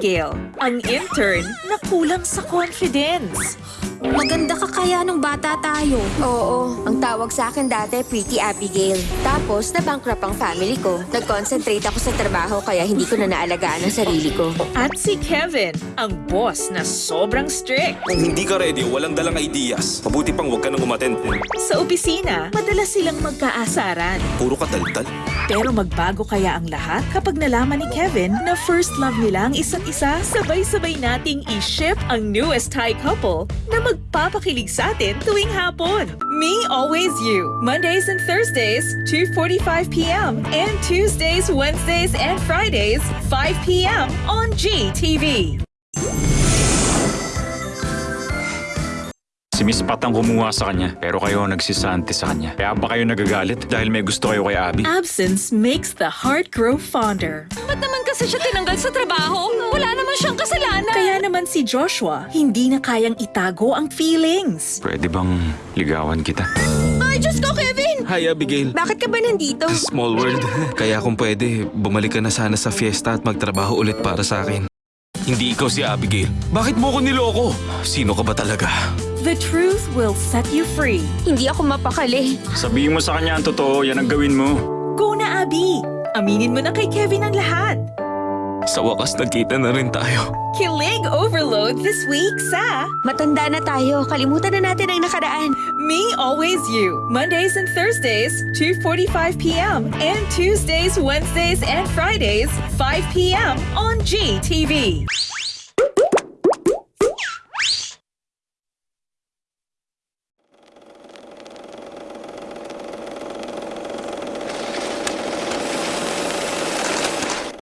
Abigail, ang intern na kulang sa confidence. Maganda ka kaya nung bata tayo. Oo, ang tawag sa akin dati, Pretty Abigail. Tapos, na-bankrupt ang family ko. Nag-concentrate ako sa trabaho kaya hindi ko na naalagaan ang sarili ko. At si Kevin, ang boss na sobrang strict. Kung hindi ka ready, walang dalang ideas. Mabuti pang huwag ka nang umattend. Sa opisina, madalas silang magkaasaran. Puro ka taltal. Pero magbago kaya ang lahat kapag nalaman ni Kevin na first love nila ang isa't isa? Sabay-sabay nating i-ship ang newest Thai couple na magpapakilig sa atin tuwing hapon. Me Always You, Mondays and Thursdays, 2.45pm and Tuesdays, Wednesdays, and Fridays, 5pm on GTV. Miss Pat ang kumuha sa kanya, pero kayo ang nagsisante sa kanya. Kaya ba kayo nagagalit dahil may gusto kayo kay Abby? Absence makes the heart grow fonder. Ba't naman kasi siya tinanggal sa trabaho? Wala naman siyang kasalanan. Kaya naman si Joshua, hindi na kayang itago ang feelings. Pwede bang ligawan kita? Ay, Diyos ko, Kevin! Hi, Abigail. Bakit ka ba nandito? Small world. Kaya kung pwede, bumalik ka na sana sa fiesta at magtrabaho ulit para sa akin. Hindi ikaw si Abigail. Bakit mo ko niloko? Sino ka ba talaga? The truth will set you free. Hindi ako mapakali. Sabihin mo sa kanya ang totoo, yan ang gawin mo. Go na, Abby! Aminin mo na kay Kevin ang lahat. Sa wakas, nagkita na rin tayo. Kilig Overload this week sa Matanda na tayo. Kalimutan na natin ang nakaraan. Me Always You, Mondays and Thursdays, 2.45pm and Tuesdays, Wednesdays, and Fridays, 5pm on GTV.